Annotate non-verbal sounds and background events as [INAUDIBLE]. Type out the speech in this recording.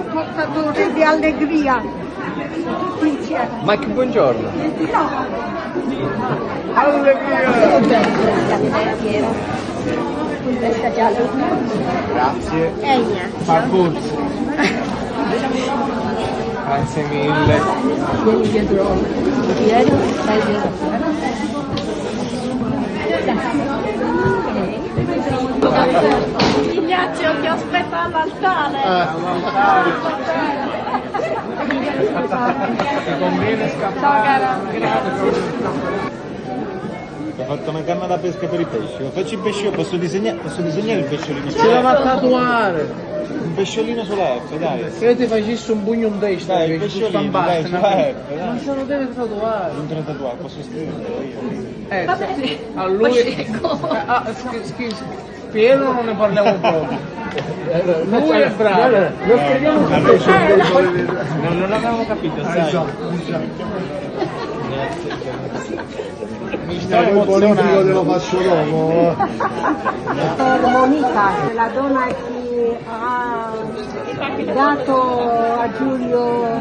portatore di allegria. Tutti insieme. Mike, buongiorno. No, giallo. Grazie. È Ignazio. [LAUGHS] Grazie mille. Vieni dietro. Vieni, stai dietro. Ignazio ti aspetta all'altare. Ti conviene scappare. Ho fatto una canna da pesca per i pesci. Faccio il pesce, posso disegnare, posso disegnare il pesciolino? Ce a tatuare. Un pesciolino sulla F, dai. Se io ti facessi un pugno in testa, Dai, il che pesciolino, dai, sulla. F, dai. Non se lo deve tatuare. Non te lo tatuare, posso scriverlo io. Eh, Va bene. a lui... Eh, [LAUGHS] ah, schi- schi- Piero non ne parliamo proprio. Lui è bravo. Lo scriviamo Non, non l'avevamo capito, sai. Mi sto Eh, politico te lo emozionando. faccio dopo. per Monica, la donna che ha dato a Giulio